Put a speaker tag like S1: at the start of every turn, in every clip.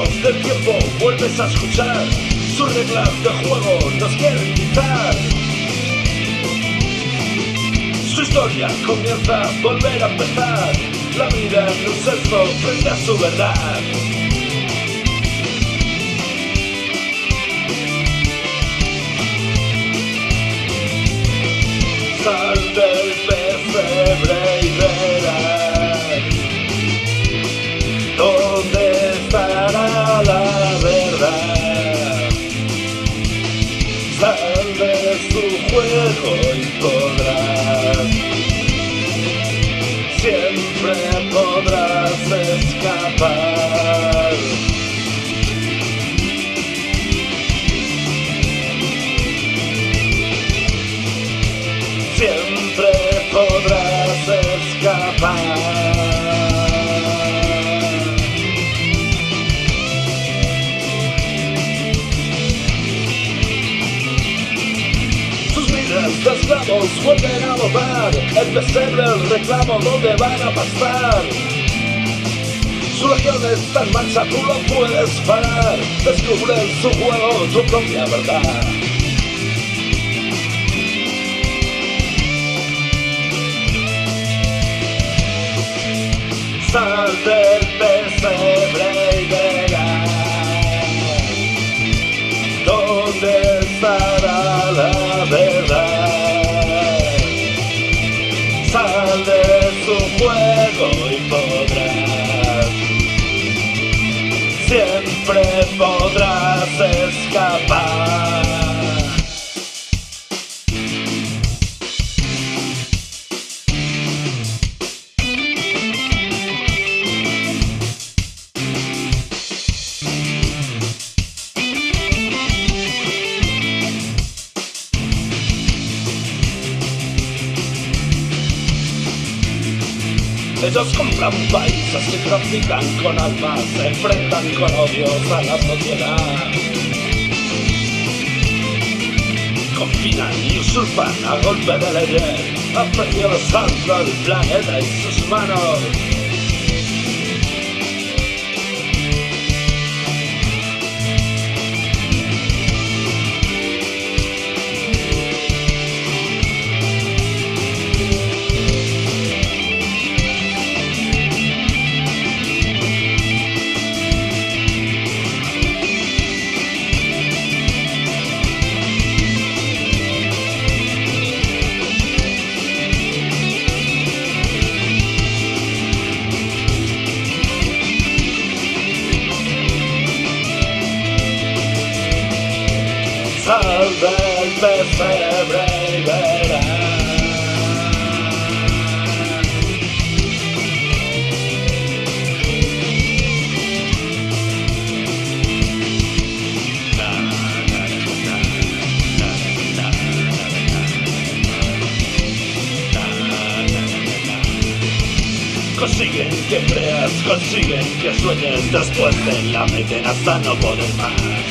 S1: del tiempo vuelves a escuchar sus reglas de juego nos quieren quitar. Su historia comienza a volver a empezar. La vida en un sexo frente a su verdad. Podrás escapar. Sus vidas de esclavos vuelven a votar, el pesebre, el reclamo, ¿dónde van a pasar? Su legión está en marcha, tú lo puedes parar, descubre en su juego tu propia verdad. Sal Ellos compran países que trafican con almas, se enfrentan con odios a la sociedad. Confinan y usurpan a golpe de leyes, a precio de saldo el planeta y sus manos. Consiguen que creas, consiguen que sueñes Después de la meten hasta no poder más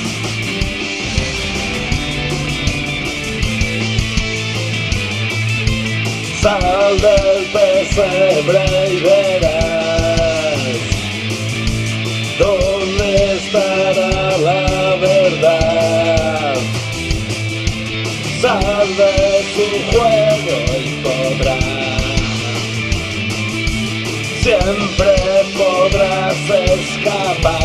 S1: Sal del pesebre y verás dónde estará la verdad. Sal de su juego y podrás, siempre podrás escapar.